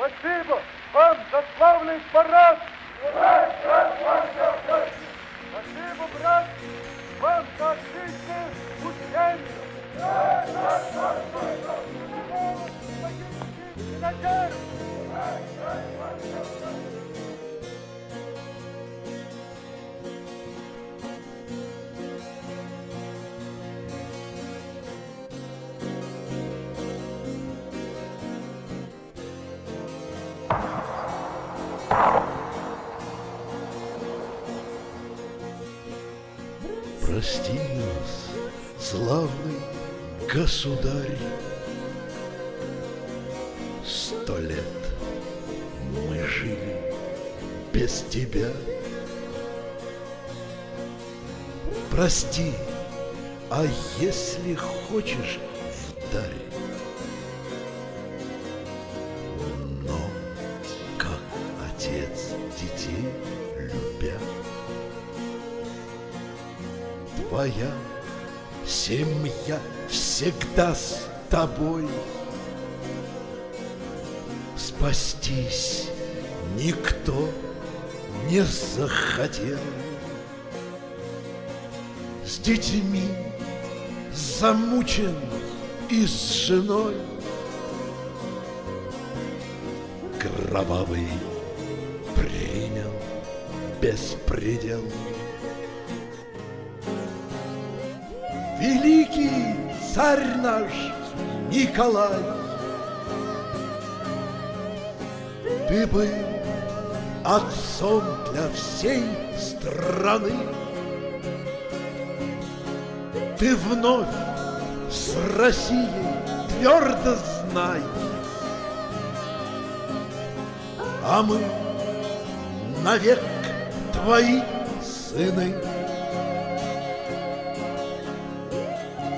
Спасибо вам за славный парад! Спасибо, брат, вам за отличное учение! Надежда! Прости нас, славный государь. Сто лет мы жили без тебя. Прости, а если хочешь вдарь, но как отец детей любя, твоя семья всегда с тобой. Спастись никто не захотел. С детьми замучен и с женой. Кровавый принял беспредел. Великий царь наш Николай, Ты был отцом для всей страны. Ты вновь с Россией твердо знай, А мы навек твои сыны.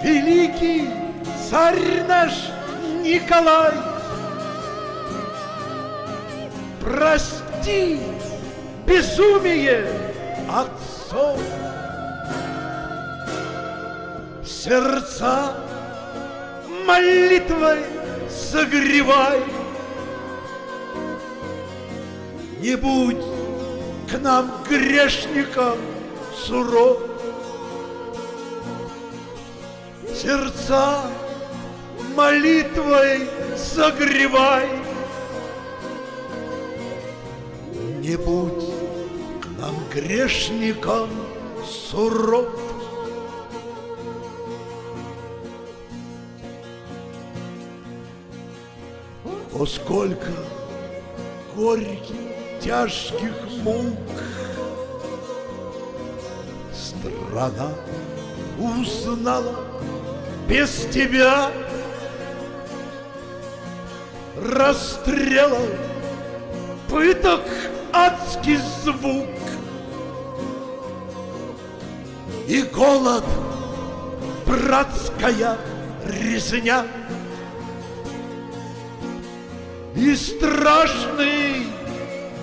Великий царь наш Николай, Прости безумие отцов. Сердца молитвой согревай. Не будь к нам грешникам суров. Сердца молитвой согревай. Не будь нам грешникам суров. О, сколько горьких, тяжких мук Страна узнала без тебя. Расстрелов, пыток адский звук. И голод, братская резня. И страшный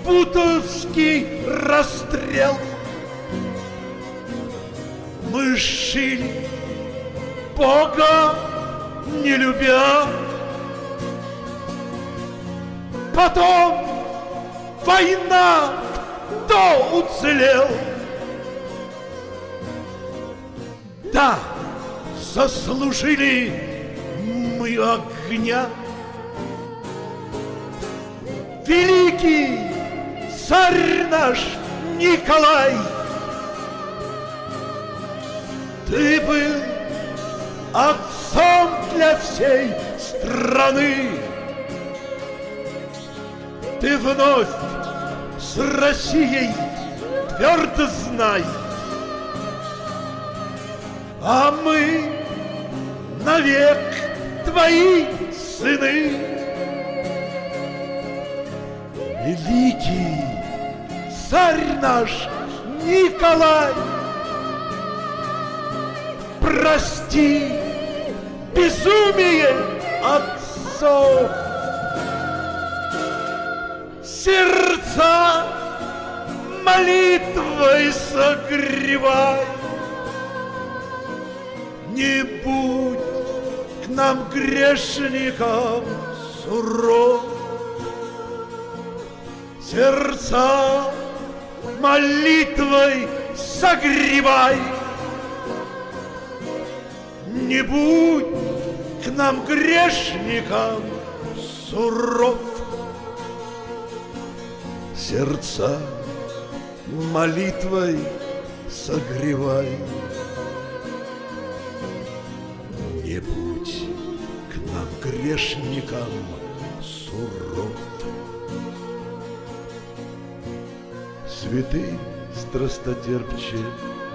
бутовский расстрел. Мы шили Бога не любя Потом война, кто уцелел? Да, заслужили мы огня. Великий царь наш Николай, Ты был отцом для всей страны. Ты вновь с Россией твердо знай, А мы навек твои сыны. Великий царь наш Николай, Прости безумие отцов. Сердца молитвой согревай. Не будь к нам грешникам суров. сердца молитвой согревай. Не будь к нам грешникам суров. Сердца молитвой согревай. Не будь к нам грешникам суров. Святый страстотерпче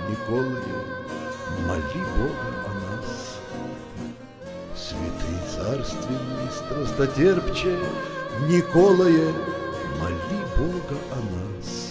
Николае, моли Бога о нас. Святый царственный страстотерпче Николае, моли Бога о нас.